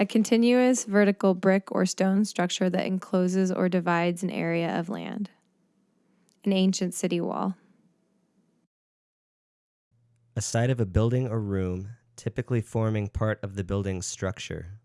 A continuous vertical brick or stone structure that encloses or divides an area of land. An ancient city wall. A side of a building or room, typically forming part of the building's structure.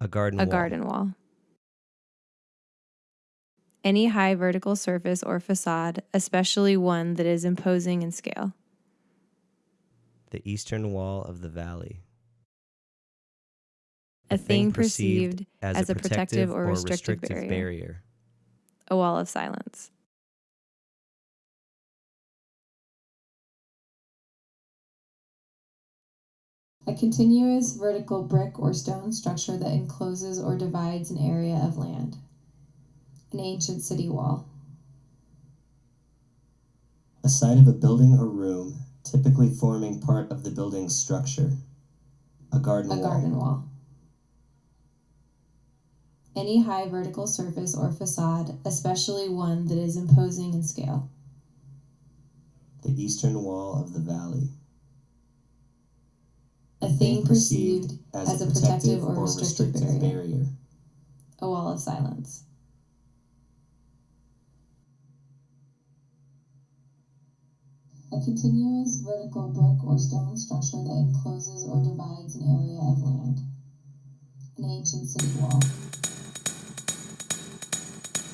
A garden A wall. garden wall. Any high vertical surface or facade, especially one that is imposing in scale. The eastern wall of the valley. A thing perceived as a protective or restrictive barrier. barrier. A wall of silence. A continuous vertical brick or stone structure that encloses or divides an area of land. An ancient city wall. A side of a building or room, typically forming part of the building's structure. A garden A wall. garden wall. Any high vertical surface or facade, especially one that is imposing in scale. The eastern wall of the valley. A thing perceived as a protective or restrictive barrier. barrier. A wall of silence. A continuous vertical brick or stone structure that encloses or divides an area of land. An ancient city wall.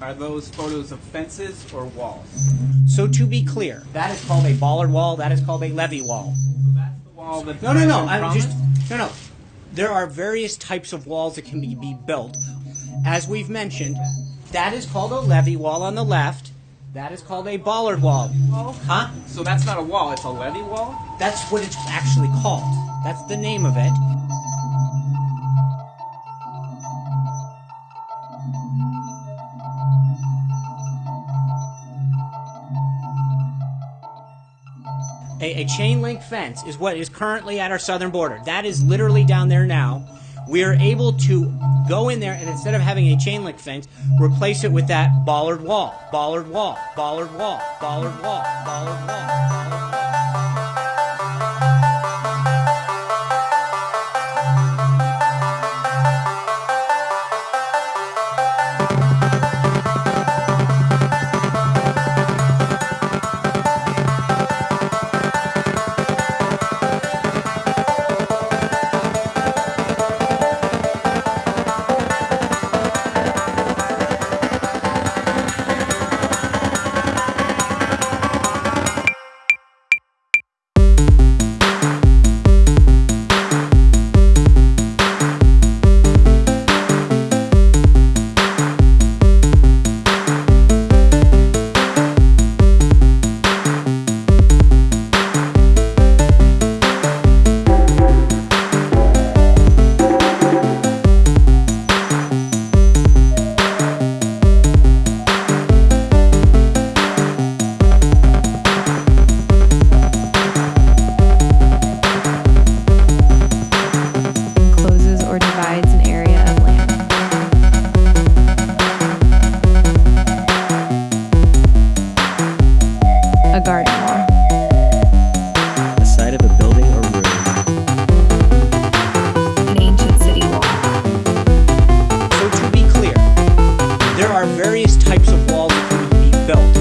Are those photos of fences or walls? So to be clear, that is called a bollard wall. That is called a levee wall. So that's the wall that. No, no, no. I'm just no, no. There are various types of walls that can be, be built. As we've mentioned, that is called a levee wall on the left. That is called a bollard wall. Huh? So that's not a wall. It's a levee wall. That's what it's actually called. That's the name of it. A chain link fence is what is currently at our southern border. That is literally down there now. We are able to go in there and instead of having a chain link fence, replace it with that bollard wall, bollard wall, bollard wall, bollard wall, bollard wall. A garden wall. A site of a building or room. An ancient city wall. So to be clear, there are various types of walls that can be built.